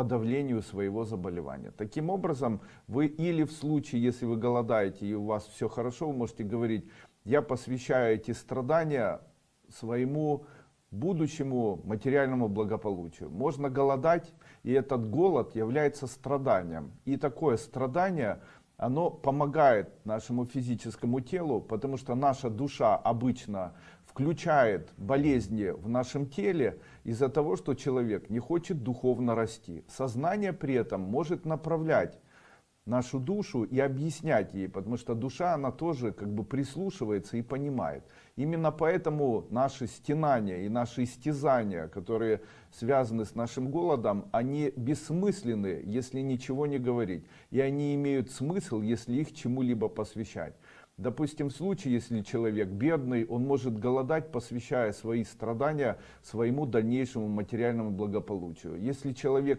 подавлению своего заболевания. Таким образом, вы или в случае, если вы голодаете и у вас все хорошо, вы можете говорить, я посвящаю эти страдания своему будущему материальному благополучию. Можно голодать, и этот голод является страданием. И такое страдание, оно помогает нашему физическому телу, потому что наша душа обычно включает болезни в нашем теле из-за того, что человек не хочет духовно расти. Сознание при этом может направлять нашу душу и объяснять ей, потому что душа, она тоже как бы прислушивается и понимает. Именно поэтому наши стенания и наши истязания, которые связаны с нашим голодом, они бессмысленны, если ничего не говорить. И они имеют смысл, если их чему-либо посвящать. Допустим, в случае, если человек бедный, он может голодать, посвящая свои страдания своему дальнейшему материальному благополучию. Если человек